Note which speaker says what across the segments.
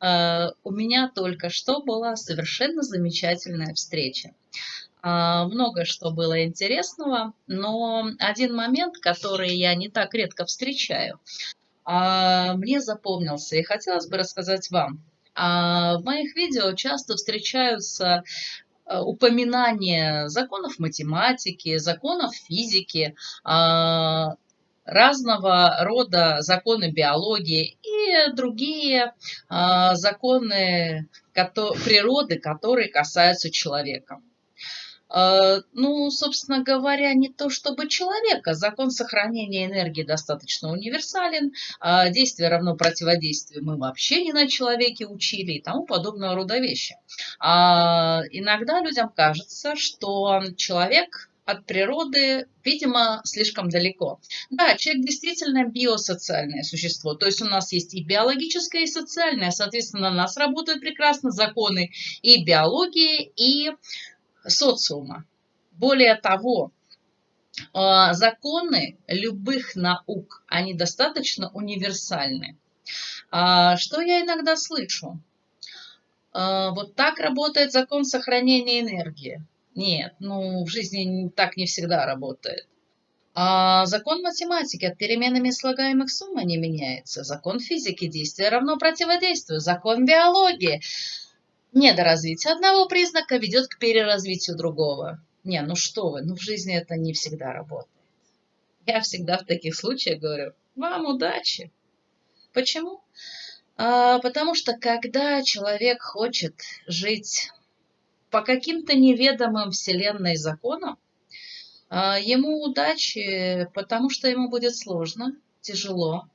Speaker 1: Э, у меня только что была совершенно замечательная встреча. А, много что было интересного, но один момент, который я не так редко встречаю, а, мне запомнился и хотелось бы рассказать вам. В моих видео часто встречаются э, упоминания законов математики, законов физики, разного рода законы биологии и другие э, законы природы, которые касаются человека. Э, ну, собственно говоря, не то чтобы человека. Закон сохранения энергии достаточно универсален. Э, действие равно противодействию мы вообще не на человеке учили и тому подобного рода вещи. А иногда людям кажется, что человек от природы, видимо, слишком далеко. Да, человек действительно биосоциальное существо, то есть у нас есть и биологическое, и социальное, соответственно, у нас работают прекрасно законы и биологии, и социума. Более того, а, законы любых наук, они достаточно универсальны. А, что я иногда слышу? А, вот так работает закон сохранения энергии. Нет, ну в жизни так не всегда работает. А закон математики от переменами слагаемых суммы не меняется. Закон физики действие равно противодействию. Закон биологии. Недоразвитие одного признака ведет к переразвитию другого. Не, ну что вы, ну в жизни это не всегда работает. Я всегда в таких случаях говорю, вам удачи. Почему? А, потому что когда человек хочет жить по каким-то неведомым вселенной законам, а, ему удачи, потому что ему будет сложно, тяжело.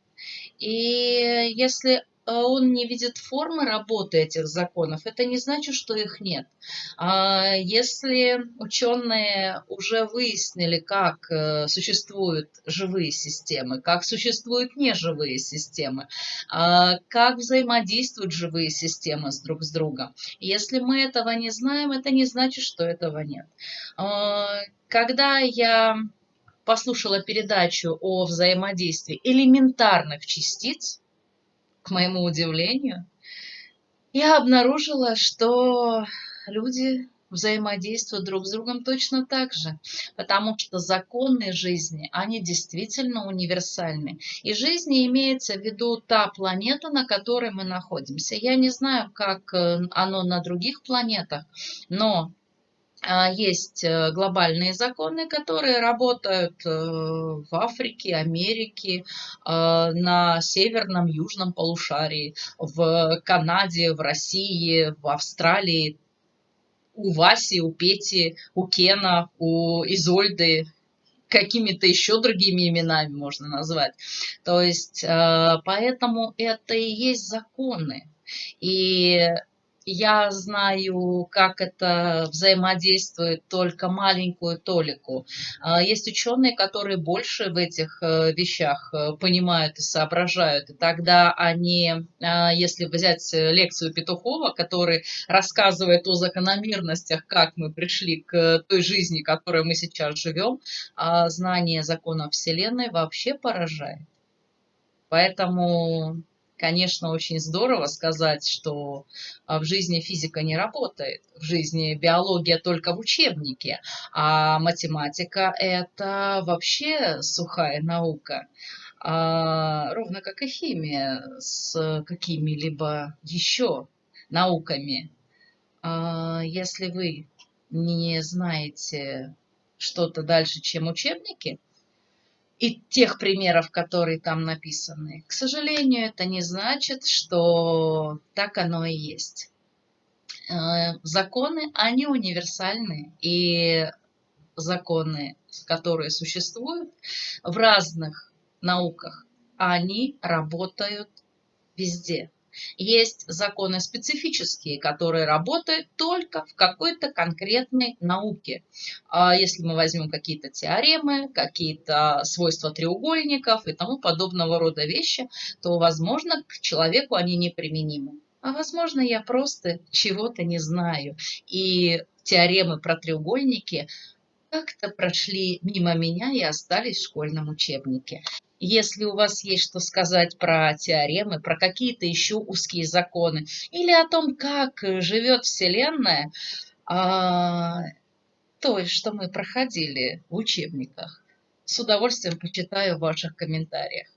Speaker 1: И если он не видит формы работы этих законов, это не значит, что их нет. А если ученые уже выяснили, как э, существуют живые системы, как существуют неживые системы, а как взаимодействуют живые системы с друг с другом, если мы этого не знаем, это не значит, что этого нет. Когда я послушала передачу о взаимодействии элементарных частиц, к моему удивлению, я обнаружила, что люди взаимодействуют друг с другом точно так же, потому что законы жизни, они действительно универсальны. И жизни имеется в виду та планета, на которой мы находимся. Я не знаю, как э, оно на других планетах, но есть э, глобальные законы, которые работают э, в Африке, Америке, а, на северном, южном полушарии, в Канаде, в России, в Австралии, у Васи, у Пети, у Кена, у Изольды, какими-то еще другими именами можно назвать. То есть, э, поэтому это и есть законы. И я знаю, как это взаимодействует только маленькую толику. А, есть ученые, которые больше в этих э, вещах э, понимают и соображают. И тогда они, а, если взять лекцию Петухова, который рассказывает о закономерностях, как мы пришли к той жизни, в которой мы сейчас живем, а, знание законов Вселенной вообще поражает. Поэтому конечно, очень здорово сказать, что а, в жизни физика не работает, в жизни биология только в учебнике, а математика – это вообще сухая наука. А, ровно как и химия с какими-либо еще науками. А, если вы не знаете что-то дальше, чем учебники – и тех примеров, которые там написаны. К сожалению, это не значит, что так оно и есть. Э, законы, они универсальны, и законы, которые существуют в разных науках, они работают везде. Есть законы специфические, которые работают только в какой-то конкретной науке. А если мы возьмем какие-то теоремы, какие-то свойства треугольников и тому подобного рода вещи, то, возможно, к человеку они неприменимы. А возможно, я просто чего-то не знаю. И теоремы про треугольники как-то прошли мимо меня и остались в школьном учебнике. Если у вас есть что сказать про теоремы, про какие-то еще узкие законы, или о том, как живет Вселенная, а, то, что мы проходили в учебниках, с удовольствием почитаю в ваших комментариях.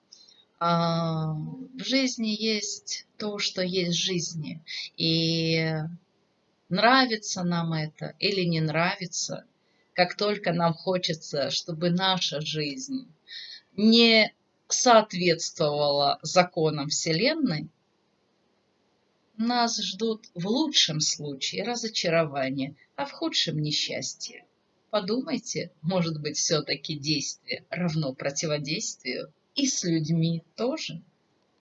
Speaker 1: А, в жизни есть то, что есть в жизни. И нравится нам это или не нравится, как только нам хочется, чтобы наша жизнь не соответствовала законам Вселенной, нас ждут в лучшем случае разочарования, а в худшем несчастье. Подумайте, может быть, все-таки действие равно противодействию и с людьми тоже.